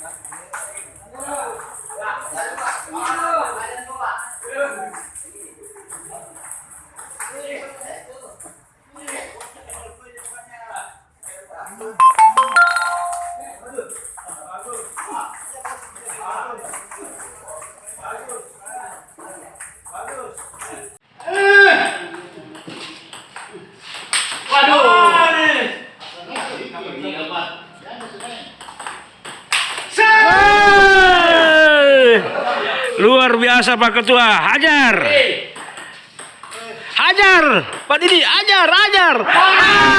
Hey! Luar biasa Pak Ketua, hajar. Hajar, Pak Didi, hajar, hajar. Ah!